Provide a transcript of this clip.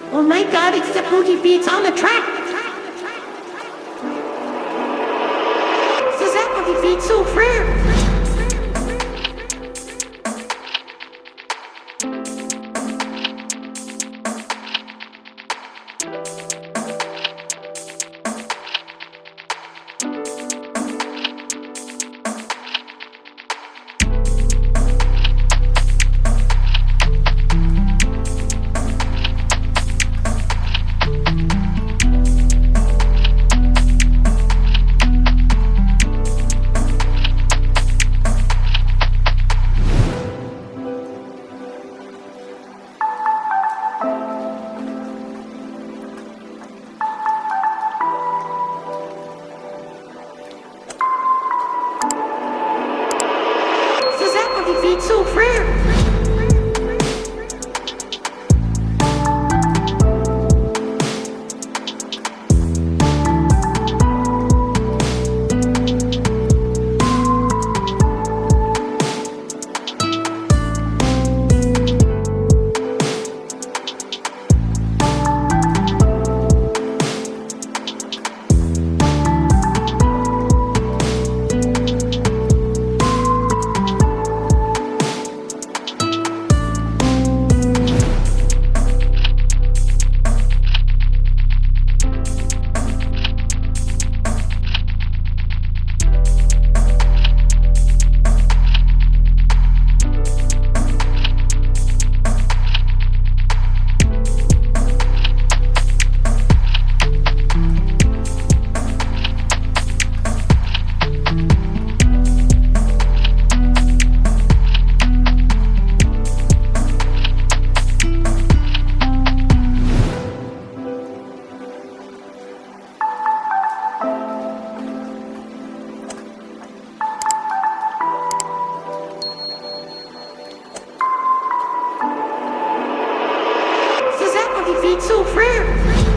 Oh my god, it's the booty beats on the track! C'est ça, booty beats so frère! Beats so frère! He so rare.